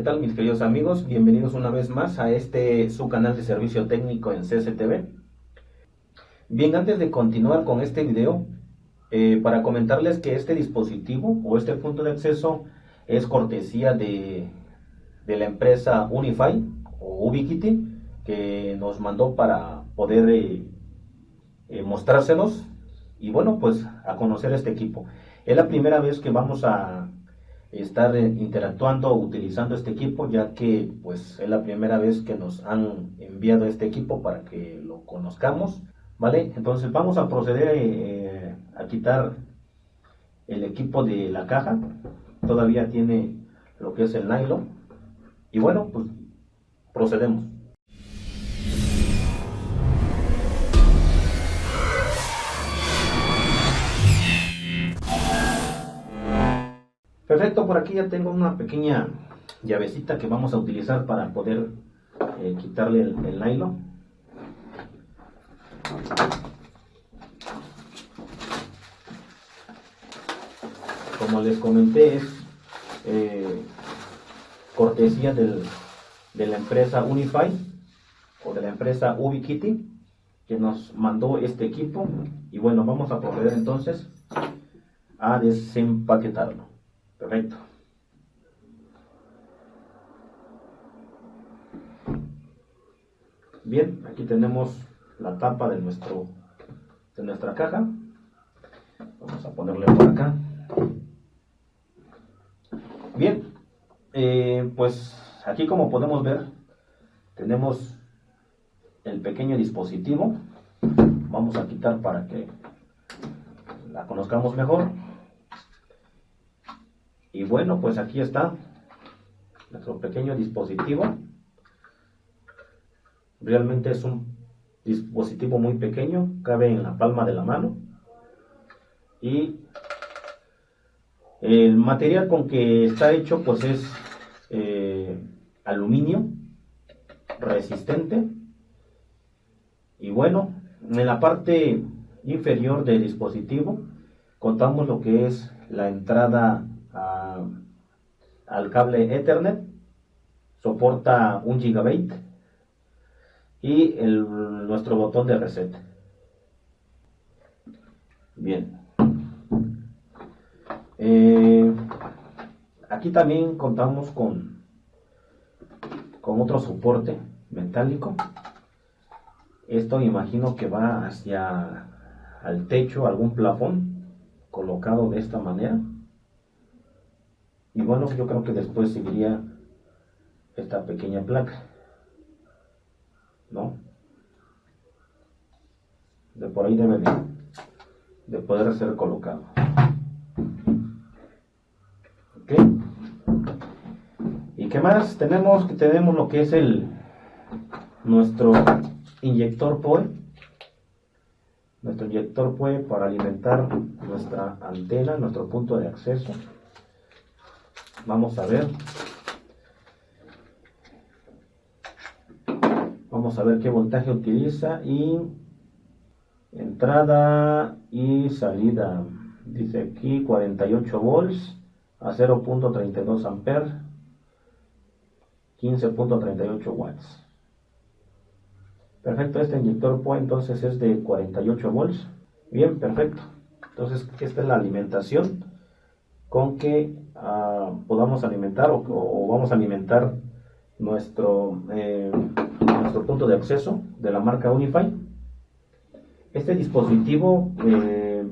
¿qué tal mis queridos amigos? Bienvenidos una vez más a este su canal de servicio técnico en CCTV. Bien, antes de continuar con este video, eh, para comentarles que este dispositivo o este punto de acceso es cortesía de, de la empresa Unify o Ubiquiti que nos mandó para poder eh, eh, mostrárselos y bueno, pues a conocer este equipo. Es la primera vez que vamos a estar eh, interactuando utilizando este equipo ya que pues es la primera vez que nos han enviado este equipo para que lo conozcamos vale entonces vamos a proceder eh, a quitar el equipo de la caja. Todavía tiene lo que es el nylon. Y bueno pues procedemos Perfecto, por aquí ya tengo una pequeña llavecita que vamos a utilizar para poder eh, quitarle el, nylon. Como les comenté, es eh, cortesía de la empresa Unify o de la empresa Ubiquiti que nos mandó este equipo y bueno, vamos a proceder entonces a desempaquetarlo. Perfecto. Bien, aquí tenemos la tapa de, nuestro, de nuestra caja. Vamos a ponerle por acá. Bien, eh, pues aquí como podemos ver, tenemos el pequeño dispositivo. Vamos a quitar para que la conozcamos mejor. Y bueno, pues aquí está nuestro pequeño dispositivo. Realmente es un dispositivo muy pequeño, cabe en la palma de la mano. Y el material con que está hecho pues es eh, aluminio resistente. Y bueno, en la parte inferior del dispositivo contamos lo que es la entrada al cable Ethernet, soporta un gigabit y el, nuestro botón de reset. Bien. Eh, aquí también contamos con, con otro soporte metálico. Esto imagino que va hacia al techo, algún plafón colocado de esta manera. Y bueno, yo creo que después seguiría esta pequeña placa. ¿No? De por ahí debe de, poder ser colocado. ¿Ok? ¿Y qué más? Tenemos que tenemos lo que es el nuestro inyector POE. Nuestro inyector POE para alimentar nuestra antena, nuestro punto de acceso. Vamos a ver. Vamos a ver qué voltaje utiliza y entrada y salida. Dice aquí 48 volts a 0.32 amperes, 15.38 watts. Perfecto, este inyector entonces es de 48 volts. Bien, perfecto. Entonces, esta es la alimentación con que ah, podamos alimentar o, vamos a alimentar nuestro, eh, nuestro punto de acceso de la marca Unify. Este dispositivo eh,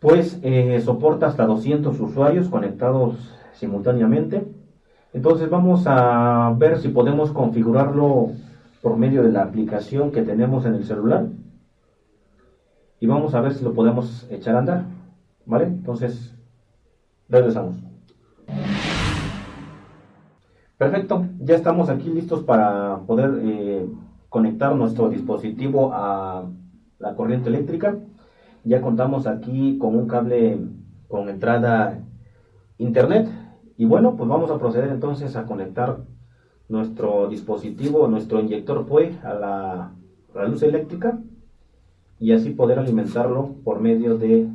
pues eh, soporta hasta 200 usuarios conectados simultáneamente. Entonces vamos a ver si podemos configurarlo por medio de la aplicación que tenemos en el celular. Y vamos a ver si lo podemos echar a andar. ¿Vale? Entonces, regresamos. Perfecto, ya estamos aquí listos para poder eh, conectar nuestro dispositivo a la corriente eléctrica. Ya contamos aquí con un cable con entrada internet. Y bueno, pues vamos a proceder entonces a conectar nuestro dispositivo, nuestro inyector POE a la, a la luz eléctrica y así poder alimentarlo por medio de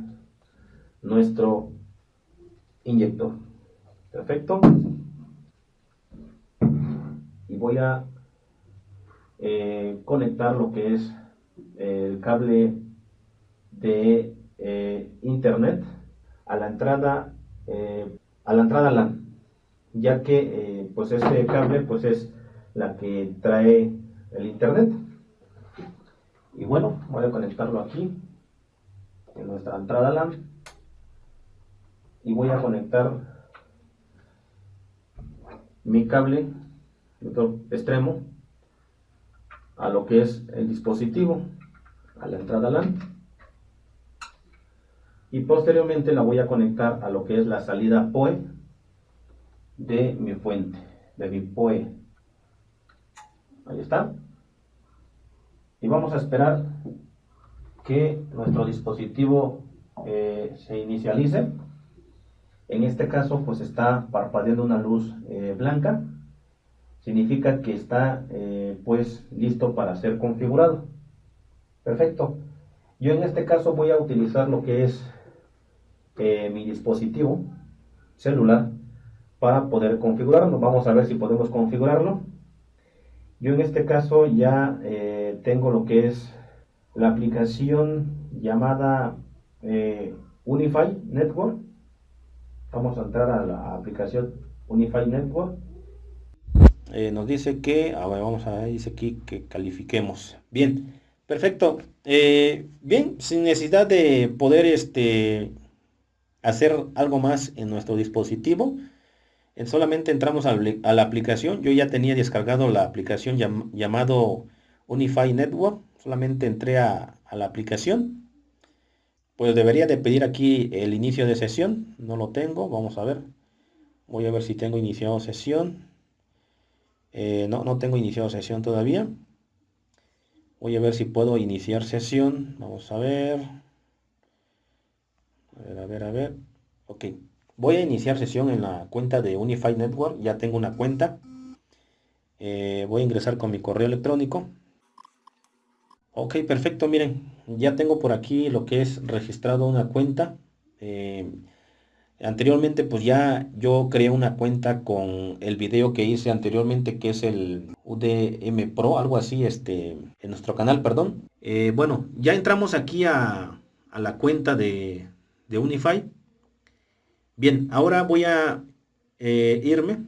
nuestro inyector. Perfecto. y voy a eh, conectar lo que es el cable de eh, internet a la entrada eh, a la entrada LAN ya que pues este cable pues es la que trae el internet y bueno voy a conectarlo aquí en nuestra entrada LAN y voy a conectar mi cable otro extremo a lo que es el dispositivo a la entrada LAN. Y posteriormente la voy a conectar a lo que es la salida PoE de mi fuente de mi PoE. Ahí está. Y vamos a esperar que nuestro dispositivo eh, se inicialice en este caso pues está parpadeando una luz eh, blanca. Significa que está eh, pues listo para ser configurado. Perfecto. Yo en este caso voy a utilizar lo que es mi dispositivo celular para poder configurarlo. Vamos a ver si podemos configurarlo. Yo en este caso ya tengo lo que es la aplicación llamada eh, Unify Network. Vamos a entrar a la aplicación Unify Network. Eh, nos dice que, a vamos a ver, dice aquí que califiquemos. Bien, perfecto. Eh, bien, sin necesidad de poder este, hacer algo más en nuestro dispositivo, solamente entramos a, la aplicación. Yo ya tenía descargado la aplicación llamado Unify Network solamente entré a, la aplicación pues debería de pedir aquí el inicio de sesión. No lo tengo vamos a ver. Voy a ver si tengo iniciado sesión. Eh, no no tengo iniciado sesión todavía. Voy a ver si puedo iniciar sesión. Vamos a ver. A ver a ver a ver. Ok. Voy a iniciar sesión en la cuenta de Unify Network. Ya tengo una cuenta. Eh, voy a ingresar con mi correo electrónico Ok, perfecto, miren, ya tengo por aquí lo que es registrado una cuenta. Eh, anteriormente pues ya yo creé una cuenta con el video que hice anteriormente que es el UDM Pro, algo así, este, en nuestro canal, perdón. Eh, bueno, ya entramos aquí a, la cuenta de, Unify. Bien, ahora voy a eh, irme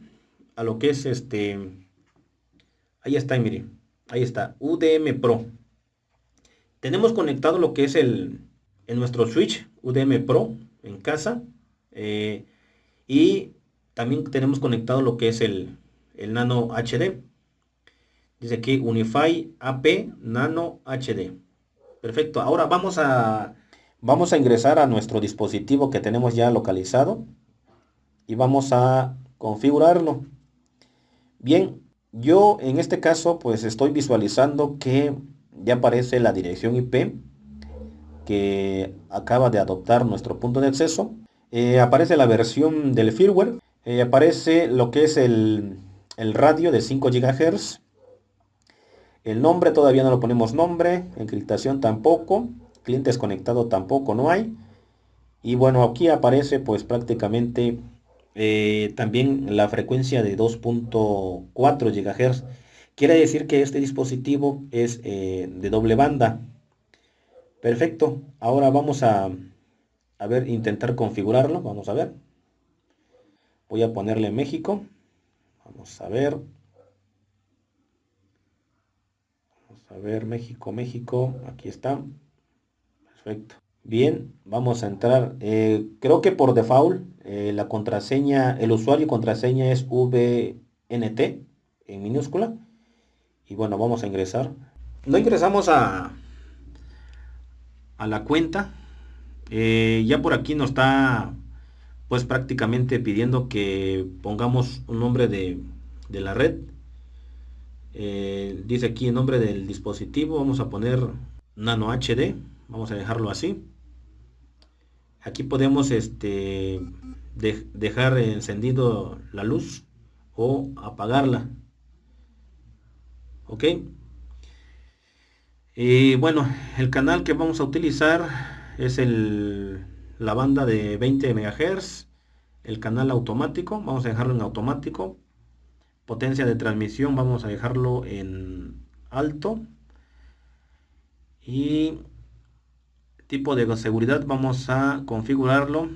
a lo que es este, ahí está, miren, ahí está, UDM Pro tenemos conectado lo que es el en nuestro switch UDM Pro en casa eh, y también tenemos conectado lo que es el, el Nano HD dice aquí Unify AP Nano HD perfecto. Ahora vamos a vamos a ingresar a nuestro dispositivo que tenemos ya localizado y vamos a configurarlo. Bien yo en este caso pues estoy visualizando que ya aparece la dirección IP que acaba de adoptar nuestro punto de acceso. Eh, aparece la versión del firmware. Eh, aparece lo que es el, radio de 5 GHz. El nombre todavía no lo ponemos nombre. Encriptación tampoco. Clientes conectados tampoco no hay. Y bueno, aquí aparece pues prácticamente eh, también la frecuencia de 2.4 GHz Quiere decir que este dispositivo es eh, de doble banda. Perfecto. Ahora vamos a, ver, intentar configurarlo. Vamos a ver. Voy a ponerle México. Vamos a ver. Vamos a ver México, México. Aquí está. Perfecto. Bien, vamos a entrar. Eh, creo que por default eh, la contraseña, el usuario y contraseña es VNT en minúscula y bueno vamos a ingresar. No ingresamos a a la cuenta. Eh, ya por aquí nos está pues prácticamente pidiendo que pongamos un nombre de, la red. Eh, dice aquí el nombre del dispositivo. Vamos a poner nano hd vamos a dejarlo así. Aquí podemos este dejar encendido la luz o apagarla ok y bueno el canal que vamos a utilizar es el la banda de 20 MHz el canal automático vamos a dejarlo en automático potencia de transmisión vamos a dejarlo en alto y tipo de seguridad vamos a configurarlo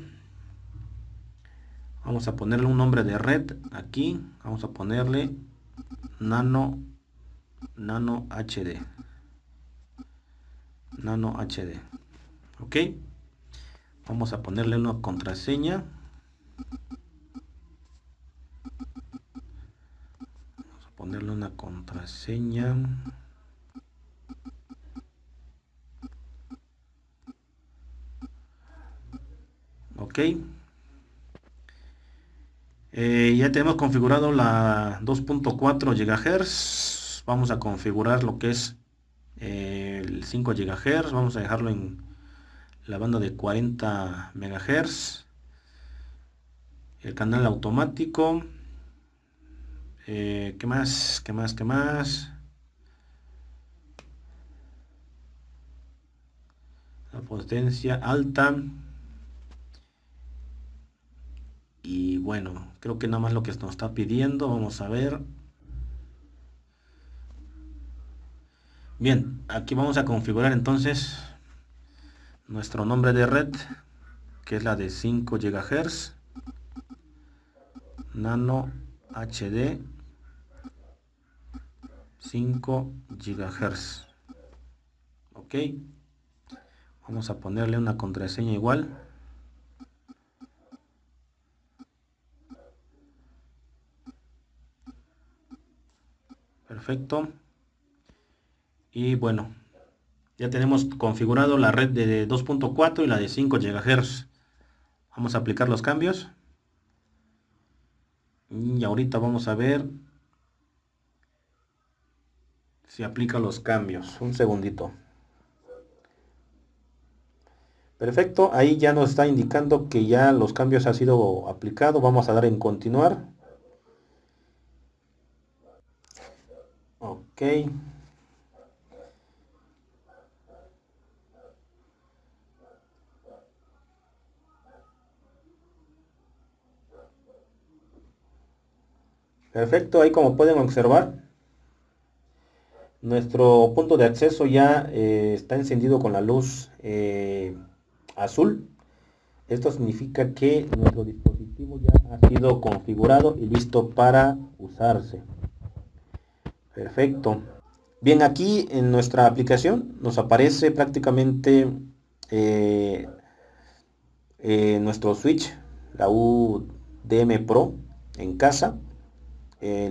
vamos a ponerle un nombre de red aquí vamos a ponerle nano nano hd nano hd ok. Vamos a ponerle una contraseña. Vamos a ponerle una contraseña. Ok. Eh, ya tenemos configurado la 2.4 GHz vamos a configurar lo que es eh, el 5 GHz vamos a dejarlo en la banda de 40 MHz el canal automático eh, ¿qué más? ¿qué más? ¿qué más? la potencia alta y bueno creo que nada más lo que nos está pidiendo vamos a ver bien aquí vamos a configurar entonces nuestro nombre de red que es la de 5 GHz nano HD 5 GHz ok vamos a ponerle una contraseña igual. Perfecto y bueno ya tenemos configurado la red de 2.4 y la de 5 GHz vamos a aplicar los cambios. Y ahorita vamos a ver si aplica los cambios. Un segundito. Perfecto ahí ya nos está indicando que ya los cambios han sido aplicados. Vamos a dar en continuar. Ok perfecto ahí como pueden observar nuestro punto de acceso ya eh, está encendido con la luz eh, azul esto significa que nuestro dispositivo ya ha sido configurado y listo para usarse Perfecto. Bien, aquí en nuestra aplicación nos aparece prácticamente eh, nuestro switch, la UDM Pro en casa. Eh,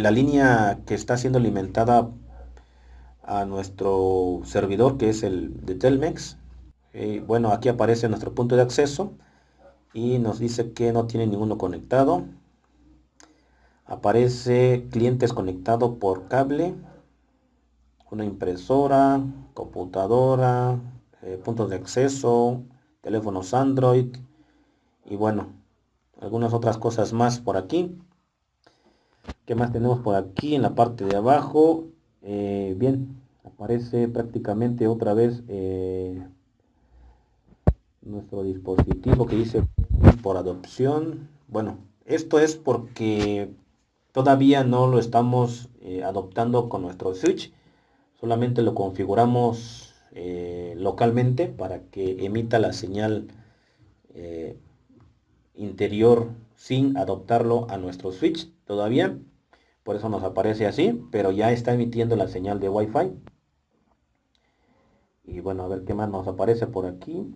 la línea que está siendo alimentada a nuestro servidor que es el de Telmex. bueno, aquí aparece nuestro punto de acceso y nos dice que no tiene ninguno conectado aparece clientes conectados por cable una impresora computadora eh, puntos de acceso teléfonos android y bueno algunas otras cosas más por aquí ¿Qué más tenemos por aquí en la parte de abajo? Eh, bien, aparece prácticamente otra vez eh, nuestro dispositivo que dice por adopción. Bueno, esto es porque Todavía no lo estamos eh, adoptando con nuestro switch, solamente lo configuramos localmente para que emita la señal interior sin adoptarlo a nuestro switch todavía. Por eso nos aparece así, pero ya está emitiendo la señal de Wi-Fi. Y bueno, a ver qué más nos aparece por aquí.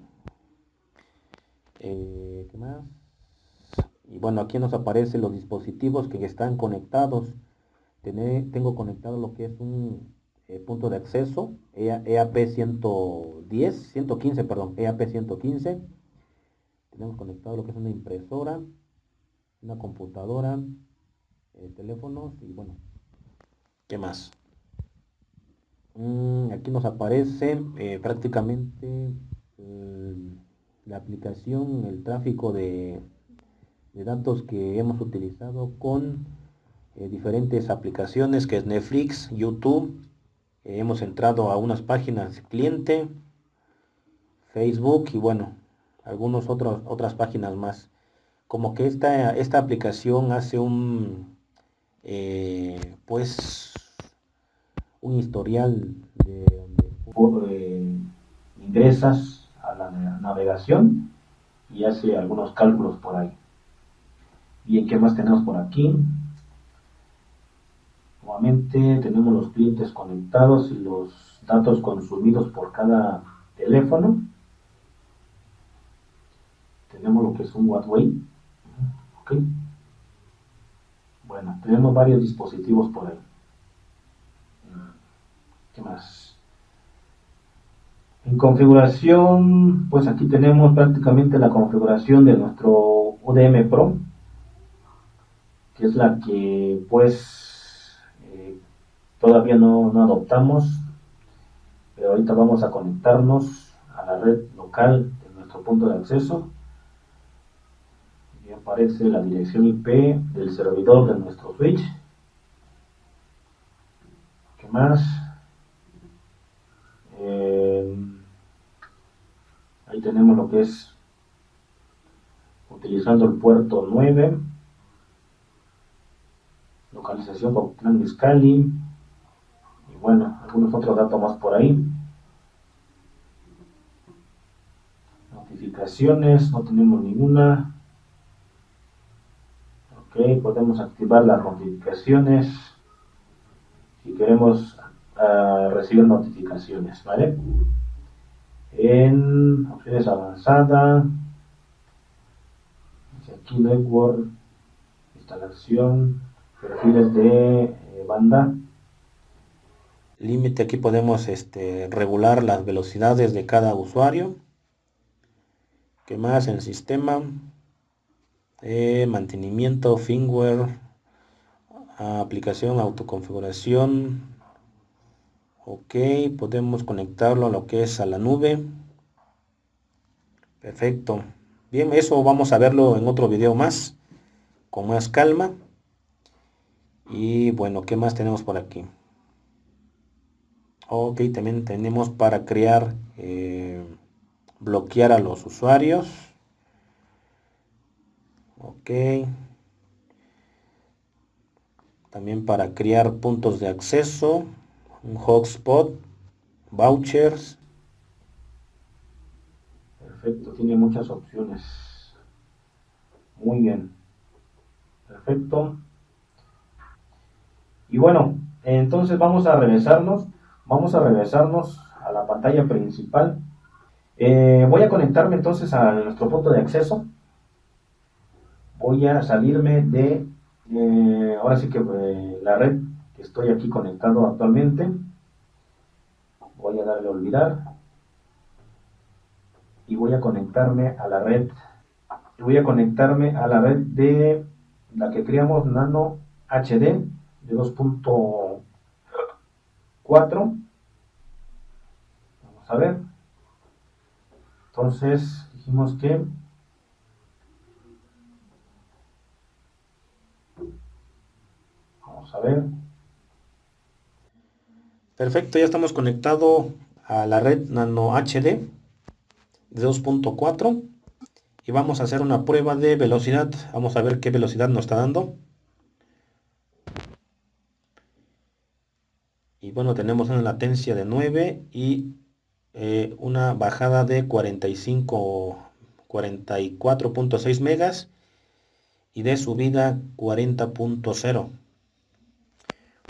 ¿Qué más? y bueno aquí nos aparecen los dispositivos que están conectados tengo conectado lo que es un eh, punto de acceso EAP 110 115 perdón EAP 115 tenemos conectado lo que es una impresora una computadora eh, teléfonos y bueno qué más mm, aquí nos aparece eh, prácticamente la aplicación el tráfico de de datos que hemos utilizado con eh, diferentes aplicaciones que es Netflix, YouTube. Eh, hemos entrado a unas páginas cliente, Facebook y bueno, algunas otras páginas más. Como que esta, esta aplicación hace un eh, pues un historial de donde eh, ingresas a la navegación y hace algunos cálculos por ahí. Bien, ¿qué más tenemos por aquí? Nuevamente tenemos los clientes conectados y los datos consumidos por cada teléfono. Tenemos lo que es un Wattway. Bueno, tenemos varios dispositivos por ahí. ¿Qué más? En configuración, pues aquí tenemos prácticamente la configuración de nuestro UDM Pro, que es la que pues eh, todavía no, no adoptamos, pero ahorita vamos a conectarnos a la red local de nuestro punto de acceso aparece la dirección IP del servidor de nuestro switch. ¿Qué más? Eh, ahí tenemos lo que es utilizando el puerto 9 localización con plan Scali y bueno, algunos otros datos más por ahí. Notificaciones, no tenemos ninguna. Podemos activar las notificaciones si queremos uh, recibir notificaciones, ¿vale? En opciones avanzadas, aquí network, instalación, perfiles de eh, banda. Límite, aquí podemos este, regular las velocidades de cada usuario. ¿Qué más el sistema? Eh, mantenimiento, firmware, aplicación, autoconfiguración. Ok, podemos conectarlo a lo que es a la nube. Perfecto. Bien, eso vamos a verlo en otro video más, con más calma. Y bueno, ¿qué más tenemos por aquí? Ok, también tenemos para crear, eh, bloquear a los usuarios. Ok. También para crear puntos de acceso, un hotspot, vouchers. Perfecto, tiene muchas opciones. Muy bien. Perfecto. Y bueno, entonces vamos a regresarnos, vamos a regresarnos a la pantalla principal. Eh, voy a conectarme entonces a nuestro punto de acceso. Voy a salirme de, eh, ahora sí que eh, la red que estoy aquí conectado actualmente. Voy a darle a olvidar. Y voy a conectarme a la red. Voy a conectarme a la red de la que creamos Nano HD de 2.4. Vamos a ver. Entonces dijimos que vamos a ver. Perfecto, ya estamos conectados a la red Nano HD de 2.4 y vamos a hacer una prueba de velocidad. Vamos a ver qué velocidad nos está dando. y bueno tenemos una latencia de 9 y eh, una bajada de 45 44.6 megas y de subida 40.0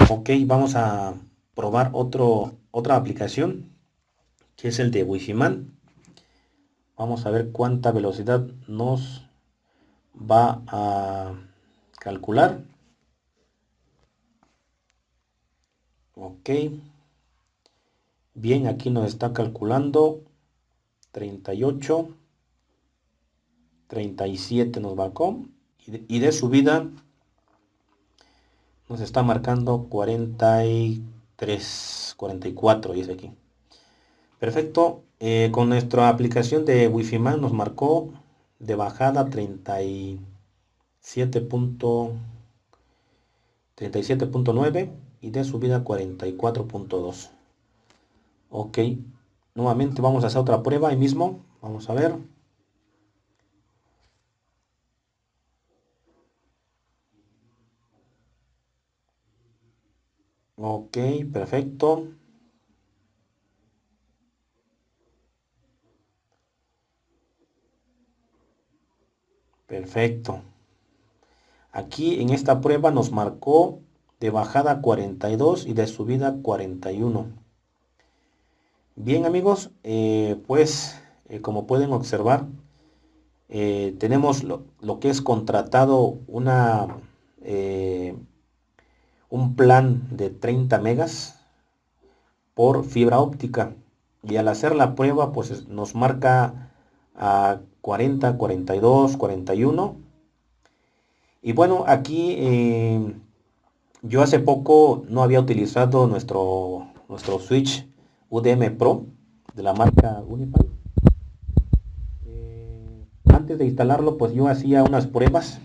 ok vamos a probar otro otra aplicación que es el de Wi-Fi Man vamos a ver cuánta velocidad nos va a calcular. Ok. Bien aquí nos está calculando 38 37 nos marcó y de, subida nos está marcando 43 44 dice aquí. Perfecto. Eh, con nuestra aplicación de wifi man nos marcó de bajada 37.9 y de subida 44.2 ok nuevamente vamos a hacer otra prueba ahí mismo. Vamos a ver Ok, perfecto. Perfecto. Aquí en esta prueba nos marcó de bajada 42 y de subida 41. Bien amigos, eh, pues eh, como pueden observar, eh, tenemos lo, que es contratado una, un plan de 30 megas por fibra óptica y al hacer la prueba pues nos marca a 40, 42, 41 y bueno aquí yo hace poco no había utilizado nuestro, nuestro switch UDM Pro de la marca Unify. Eh, antes de instalarlo, pues yo hacía unas pruebas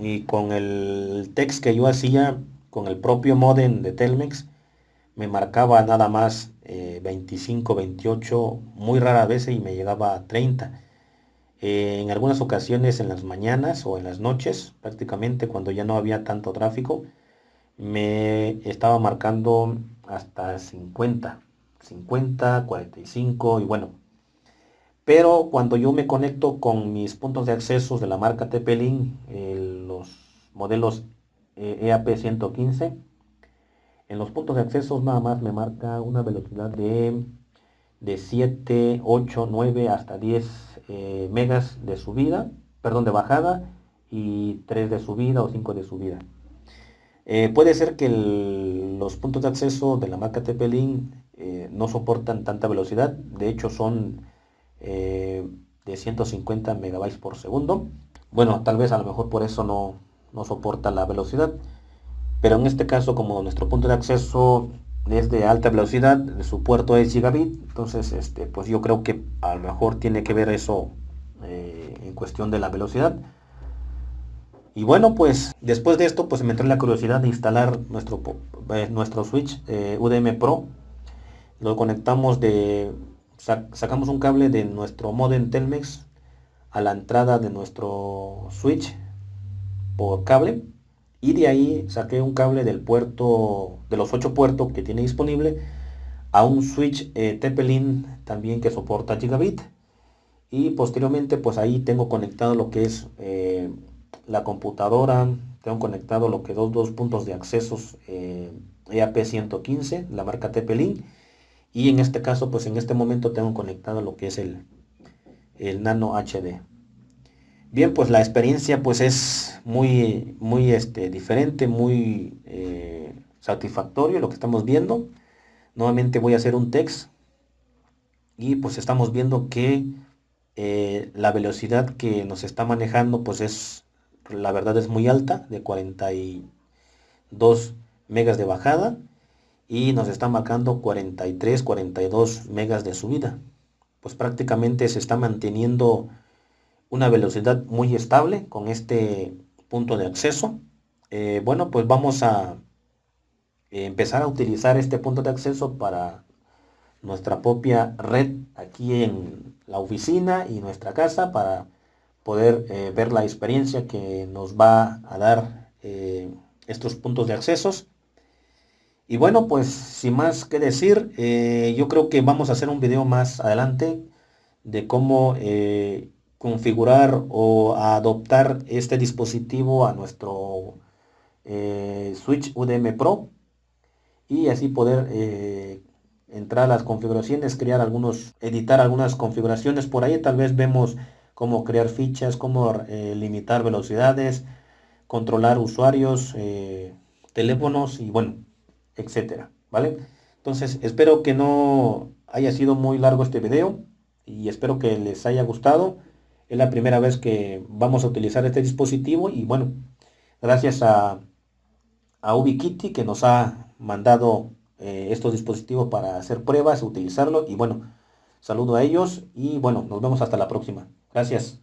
y con el text que yo hacía con el propio modem de Telmex me marcaba nada más 25, eh, 28, muy rara vez y me llegaba a 30. Eh, en algunas ocasiones en las mañanas o en las noches, prácticamente cuando ya no había tanto tráfico, me estaba marcando hasta 50, 50, 45 y bueno. Pero cuando yo me conecto con mis puntos de acceso de la marca TP-Link, los modelos eh, e 115, en los puntos de acceso nada más me marca una velocidad de, de 7, 8, 9 hasta 10 eh, megas de subida, perdón, de bajada y 3 de subida o 5 de subida. Eh, puede ser que los puntos de acceso de la marca TP-Link eh, no soportan tanta velocidad, de hecho son de 150 megabytes por segundo. Bueno, tal vez a lo mejor por eso no, no soporta la velocidad, pero en este caso como nuestro punto de acceso es de alta velocidad, su puerto es gigabit, entonces este, pues yo creo que a lo mejor tiene que ver eso en cuestión de la velocidad. Y bueno, pues después de esto, pues me entró la curiosidad de instalar nuestro, eh, nuestro switch eh, UDM Pro. Lo conectamos de, sacamos un cable de nuestro modem Telmex a la entrada de nuestro switch por cable. Y de ahí saqué un cable del puerto, de los ocho puertos que tiene disponible, a un switch eh, también que soporta gigabit. Y posteriormente, pues ahí tengo conectado lo que es eh, la computadora, tengo conectado lo que dos, dos puntos de accesos eh, EAP 115, la marca TP-Link, y en este caso, pues en este momento tengo conectado lo que es el, el Nano HD. Bien, pues la experiencia pues es muy, muy este, diferente, muy eh, satisfactorio lo que estamos viendo. Nuevamente voy a hacer un text y pues estamos viendo que eh, la velocidad que nos está manejando pues es la verdad es muy alta, de 42 megas de bajada y nos está marcando 43, 42 megas de subida. Pues prácticamente se está manteniendo una velocidad muy estable con este punto de acceso. Eh, bueno, pues vamos a empezar a utilizar este punto de acceso para nuestra propia red aquí en la oficina y nuestra casa para poder eh, ver la experiencia que nos va a dar eh, estos puntos de accesos. Y bueno, pues sin más que decir, eh, yo creo que vamos a hacer un video más adelante de cómo configurar o adoptar este dispositivo a nuestro Switch UDM Pro y así poder entrar a las configuraciones, crear algunos, editar algunas configuraciones por ahí, tal vez vemos cómo crear fichas, cómo eh, limitar velocidades, controlar usuarios, eh, teléfonos y bueno, etcétera, ¿vale? Entonces, espero que no haya sido muy largo este video y espero que les haya gustado. Es la primera vez que vamos a utilizar este dispositivo y bueno, gracias a, a UbiKitty que nos ha mandado eh, estos dispositivos para hacer pruebas, utilizarlo y bueno, saludo a ellos y bueno, nos vemos hasta la próxima. Gracias.